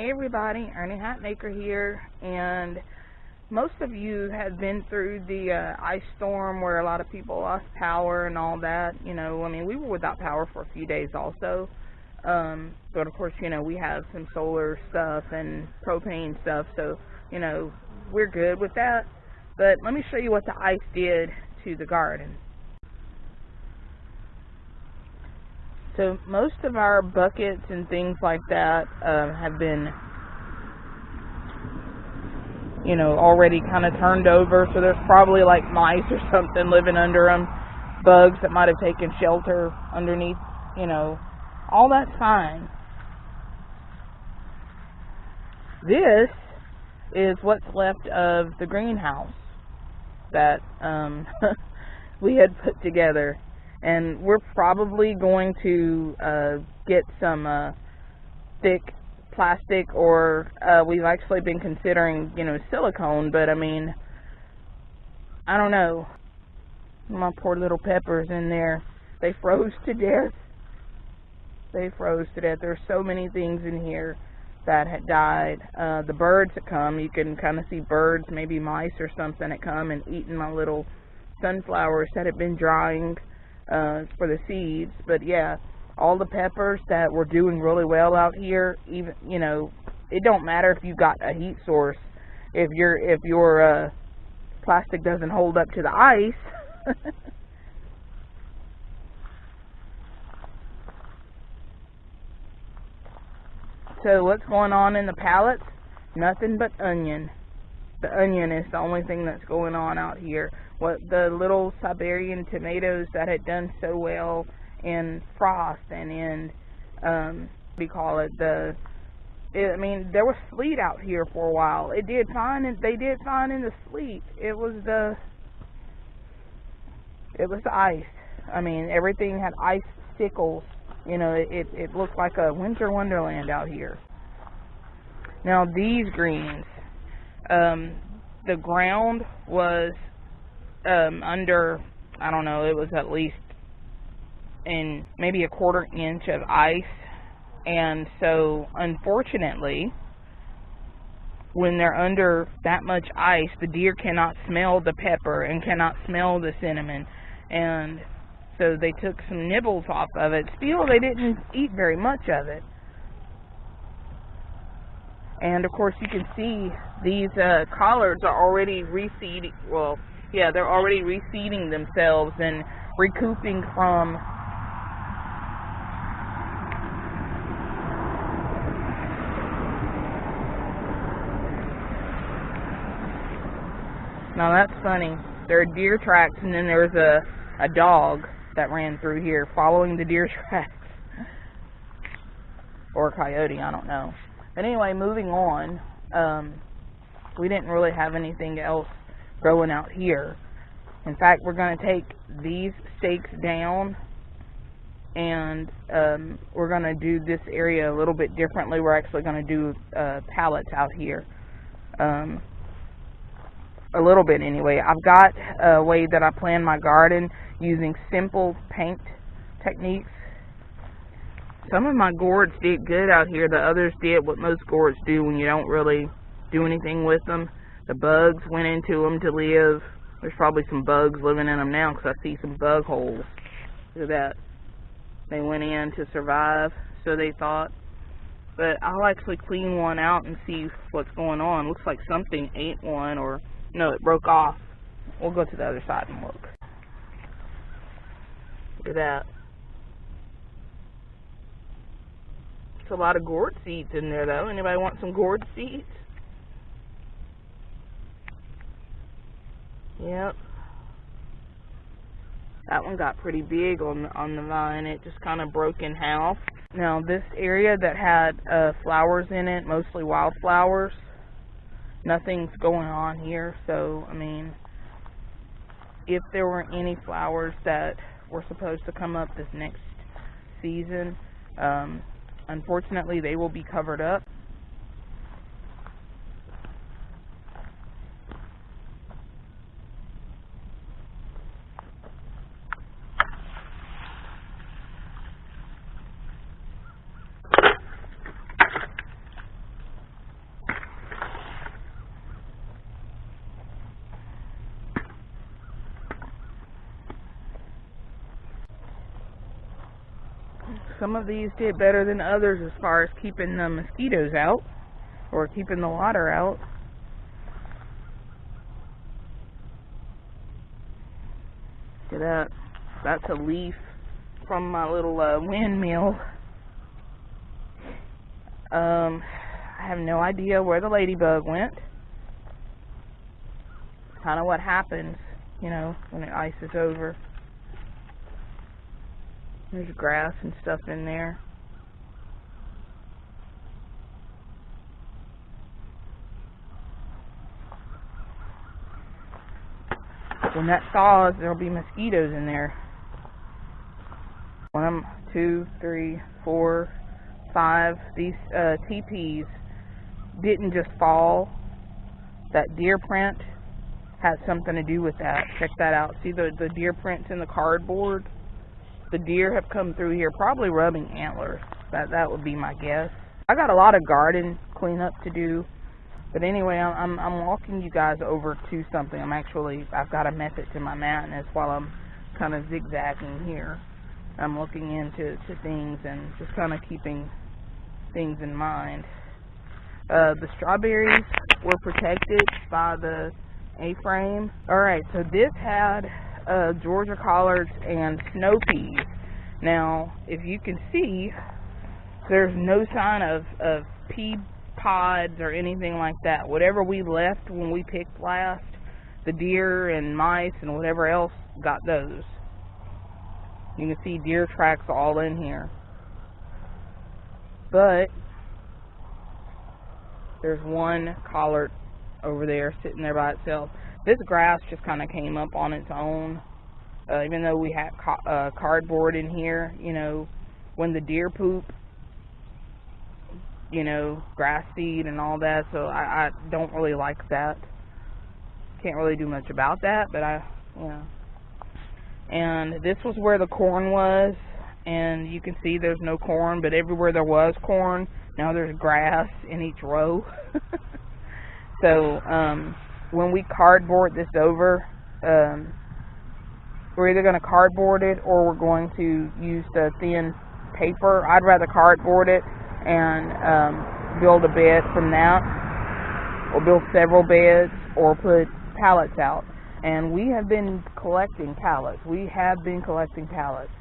Hey everybody, Ernie Hatmaker here, and most of you have been through the uh, ice storm where a lot of people lost power and all that. You know, I mean, we were without power for a few days also, um, but of course, you know, we have some solar stuff and propane stuff, so you know, we're good with that. But let me show you what the ice did to the garden. So most of our buckets and things like that uh, have been, you know, already kind of turned over. So there's probably like mice or something living under them, bugs that might have taken shelter underneath, you know, all that's fine. This is what's left of the greenhouse that um, we had put together and we're probably going to uh, get some uh, thick plastic or uh, we've actually been considering you know silicone but I mean I don't know. My poor little peppers in there they froze to death. They froze to death. There's so many things in here that had died. Uh, the birds that come you can kind of see birds maybe mice or something that come and eating my little sunflowers that had been drying uh, for the seeds. But yeah, all the peppers that were doing really well out here, even you know, it don't matter if you got a heat source. If your if your uh, plastic doesn't hold up to the ice. so what's going on in the pallets? Nothing but onion. The onion is the only thing that's going on out here what the little Siberian tomatoes that had done so well in frost and in um we call it the it, I mean there was sleet out here for a while. It did fine and they did fine in the sleet. It was the it was the ice. I mean everything had ice sickles. You know, it, it, it looked like a winter wonderland out here. Now these greens, um, the ground was um, under, I don't know, it was at least in maybe a quarter inch of ice. And so, unfortunately, when they're under that much ice, the deer cannot smell the pepper and cannot smell the cinnamon. And so they took some nibbles off of it. Still, they didn't eat very much of it. And of course, you can see these uh, collards are already reseeding. Well, yeah, they're already reseeding themselves and recouping from Now that's funny. There are deer tracks and then there's a, a dog that ran through here following the deer tracks. or a coyote, I don't know. But anyway, moving on. Um, we didn't really have anything else growing out here. In fact, we're going to take these stakes down and um, we're going to do this area a little bit differently. We're actually going to do uh, pallets out here. Um, a little bit anyway. I've got a way that I plan my garden using simple paint techniques. Some of my gourds did good out here. The others did what most gourds do when you don't really do anything with them. The bugs went into them to live. There's probably some bugs living in them now because I see some bug holes. That. They went in to survive, so they thought. But I'll actually clean one out and see what's going on. Looks like something ate one or, no, it broke off. We'll go to the other side and look. Look at that. A lot of gourd seeds in there, though. Anybody want some gourd seeds? Yep. That one got pretty big on on the vine. It just kind of broke in half. Now this area that had uh, flowers in it, mostly wildflowers, nothing's going on here. So I mean, if there were any flowers that were supposed to come up this next season, um, unfortunately they will be covered up. Some of these did better than others as far as keeping the mosquitoes out or keeping the water out. Look at that. That's a leaf from my little uh, windmill. Um, I have no idea where the ladybug went. Kind of what happens, you know, when the ice is over. There's grass and stuff in there. When that thaws, there'll be mosquitoes in there. One, two, three, four, five. These uh, teepees didn't just fall. That deer print has something to do with that. Check that out. See the, the deer prints in the cardboard? The deer have come through here, probably rubbing antlers. That that would be my guess. I got a lot of garden cleanup to do. But anyway, I'm I'm walking you guys over to something. I'm actually I've got a method to my madness while I'm kind of zigzagging here. I'm looking into to things and just kind of keeping things in mind. Uh, the strawberries were protected by the A-frame. Alright, so this had uh, Georgia collards and snow peas. Now, if you can see, there's no sign of, of pea pods or anything like that. Whatever we left when we picked last, the deer and mice and whatever else got those. You can see deer tracks all in here. But there's one collard over there sitting there by itself. This grass just kind of came up on its own. Uh, even though we had uh, cardboard in here, you know, when the deer poop, you know, grass seed and all that, so I, I don't really like that. Can't really do much about that, but I, you know. And this was where the corn was, and you can see there's no corn, but everywhere there was corn, now there's grass in each row. so um, when we cardboard this over, um, we're either going to cardboard it or we're going to use the thin paper. I'd rather cardboard it and um, build a bed from that, or build several beds, or put pallets out. And we have been collecting pallets. We have been collecting pallets.